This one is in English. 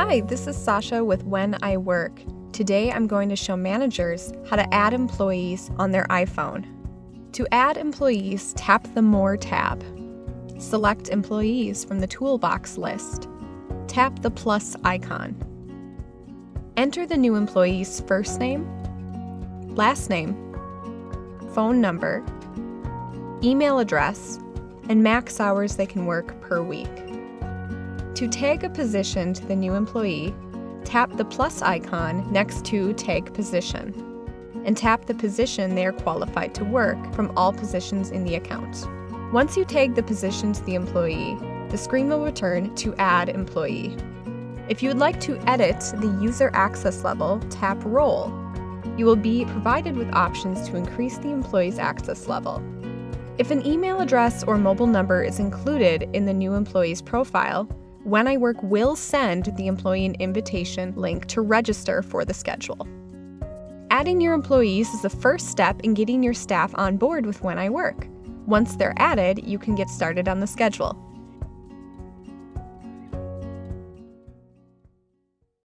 Hi, this is Sasha with When I Work. Today I'm going to show managers how to add employees on their iPhone. To add employees, tap the More tab. Select Employees from the Toolbox list. Tap the plus icon. Enter the new employee's first name, last name, phone number, email address, and max hours they can work per week. To tag a position to the new employee, tap the plus icon next to Tag Position, and tap the position they are qualified to work from all positions in the account. Once you tag the position to the employee, the screen will return to Add Employee. If you would like to edit the user access level, tap Role. You will be provided with options to increase the employee's access level. If an email address or mobile number is included in the new employee's profile, when I Work will send the employee an invitation link to register for the schedule. Adding your employees is the first step in getting your staff on board with When I Work. Once they're added, you can get started on the schedule.